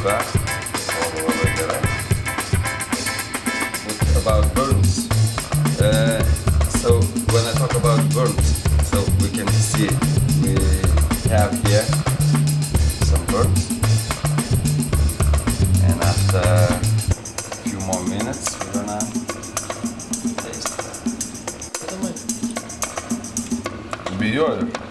About burns. Uh, so when I talk about burns, so we can see we have here some burns. And after a few more minutes we're gonna taste. Biliyorum.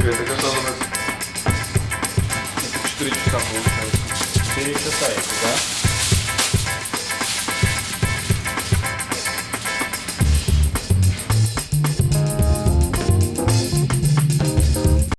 Слушай, это когда у нас 4 часа получается. 4 часа, да?